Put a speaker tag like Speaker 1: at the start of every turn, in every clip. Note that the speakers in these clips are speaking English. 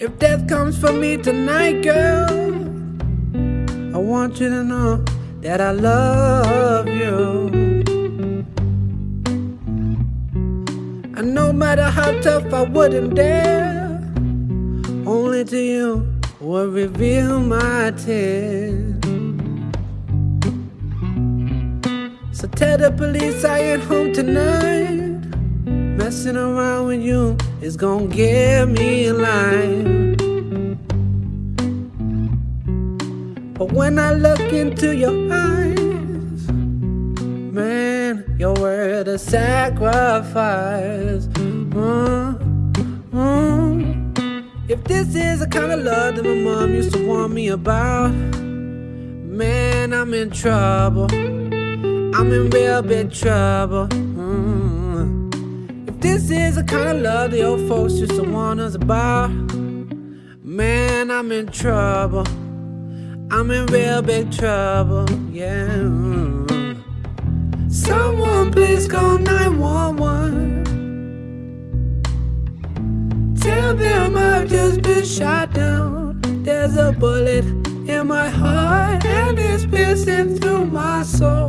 Speaker 1: If death comes for me tonight, girl, I want you to know that I love you. And no matter how tough I wouldn't dare, only to you will reveal my tears. So tell the police I ain't home tonight. Messing around with you is gonna get me in line. But when I look into your eyes, man, you're worth a sacrifice. Mm, mm. If this is the kind of love that my mom used to warn me about, man, I'm in trouble. I'm in real big trouble. Mm. If this is the kind of love the old folks used to warn us about, man, I'm in trouble. I'm in real big trouble, yeah. Someone please call 911. Tell them I've just been shot down. There's a bullet in my heart and it's piercing through my soul.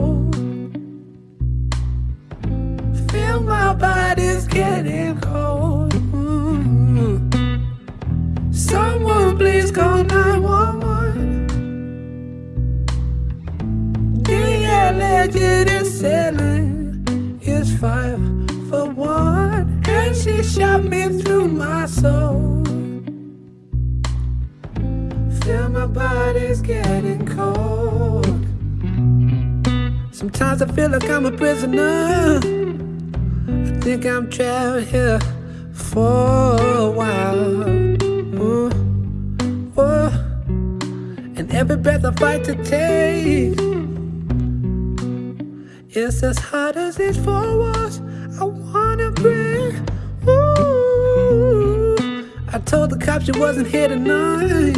Speaker 1: Shot me through my soul. Feel my body's getting cold. Sometimes I feel like I'm a prisoner. I think I'm trapped here for a while. Mm. Ooh, ooh. And every breath I fight to take is as hard as four walls I wanna told the cops you wasn't here tonight.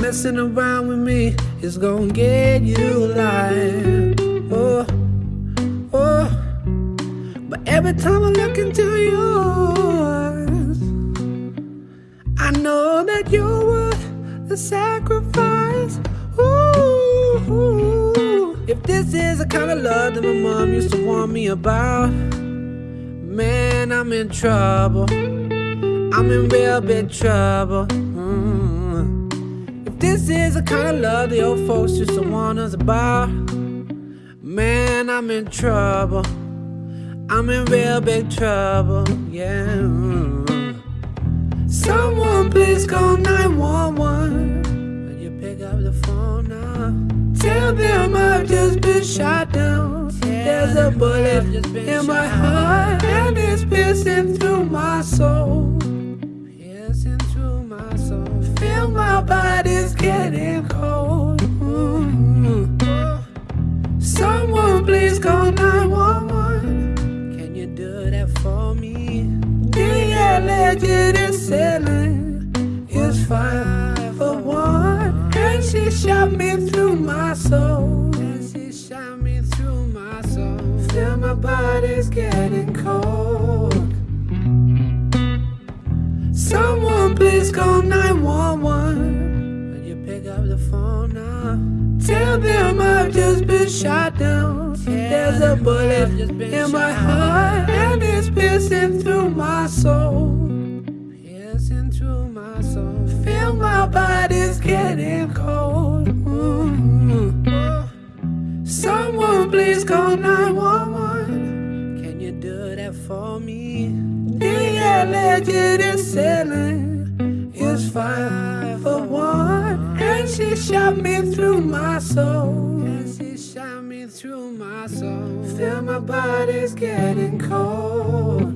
Speaker 1: Messing around with me is gonna get you alive. Oh, oh. But every time I look into your eyes, I know that you're worth the sacrifice. Ooh, if this is the kind of love that my mom used to warn me about, man, I'm in trouble. I'm in real big trouble. Mm. If this is the kind of love the old folks used to warn us about, man, I'm in trouble. I'm in real big trouble, yeah. Someone please call 911. Will you pick up the phone now? Tell them I've just been shot down. There's a bullet in my heart and it's piercing through my soul. Body's getting cold. Mm. Someone please call 911. Can you do that for me? The assailant is Tell them I've just been shot down. There's a bullet in my heart and it's piercing through my soul. Piercing through my soul. Feel my body's getting cold. Mm. Someone please call 911. Can you do that for me? She shot me through my soul. She shot me through my soul. Feel my body's getting cold.